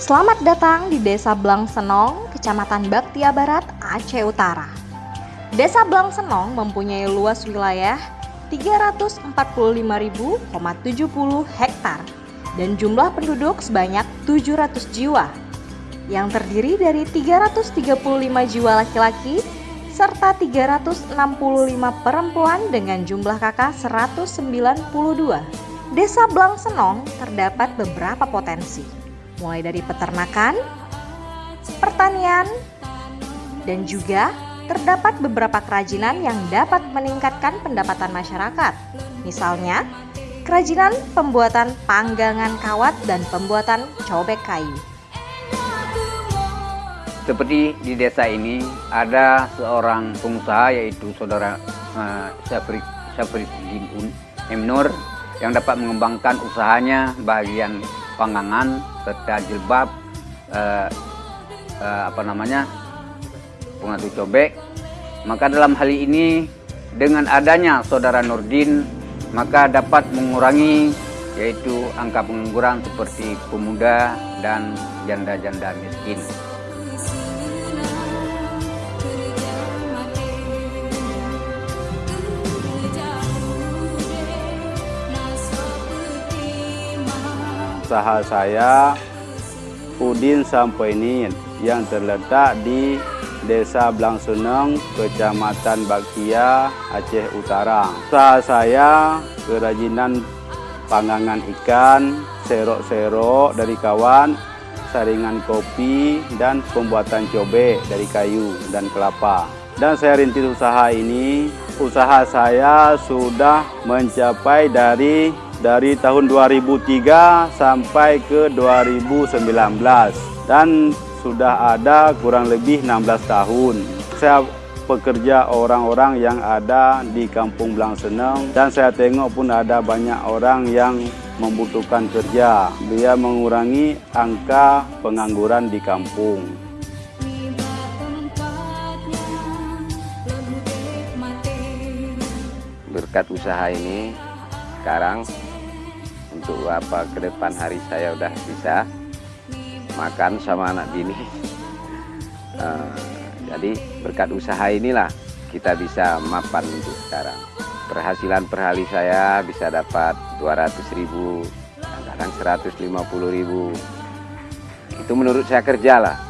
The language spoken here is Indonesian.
Selamat datang di Desa Blang Senong, Kecamatan Baktia Barat, Aceh Utara. Desa Blang Senong mempunyai luas wilayah 345.070 hektar dan jumlah penduduk sebanyak 700 jiwa yang terdiri dari 335 jiwa laki-laki serta 365 perempuan dengan jumlah kakak 192. Desa Blang Senong terdapat beberapa potensi mulai dari peternakan, pertanian, dan juga terdapat beberapa kerajinan yang dapat meningkatkan pendapatan masyarakat. Misalnya, kerajinan pembuatan panggangan kawat dan pembuatan cobek kayu. Seperti di desa ini ada seorang pengusaha yaitu saudara uh, Syafri Syafridin Emnur yang dapat mengembangkan usahanya bagian panggangan serta jilbab eh, eh, apa namanya pengatu cobek maka dalam hal ini dengan adanya saudara Nurdin maka dapat mengurangi yaitu angka pengangguran seperti pemuda dan janda-janda miskin. Usaha saya Udin Sampoinin yang terletak di Desa Blangsuneng, Kecamatan Baktia, Aceh Utara. Usaha saya kerajinan pangangan ikan, serok-serok dari kawan, saringan kopi, dan pembuatan cobek dari kayu dan kelapa. Dan saya rintis usaha ini, usaha saya sudah mencapai dari dari tahun 2003 sampai ke 2019 dan sudah ada kurang lebih 16 tahun. Saya pekerja orang-orang yang ada di Kampung Belang Seneng dan saya tengok pun ada banyak orang yang membutuhkan kerja. Dia mengurangi angka pengangguran di kampung. Berkat usaha ini sekarang untuk apa ke depan hari saya udah bisa makan sama anak bini. Uh, jadi berkat usaha inilah kita bisa mapan untuk sekarang. Perhasilan per hari saya bisa dapat 200 ribu kadang 150 ribu. Itu menurut saya kerja lah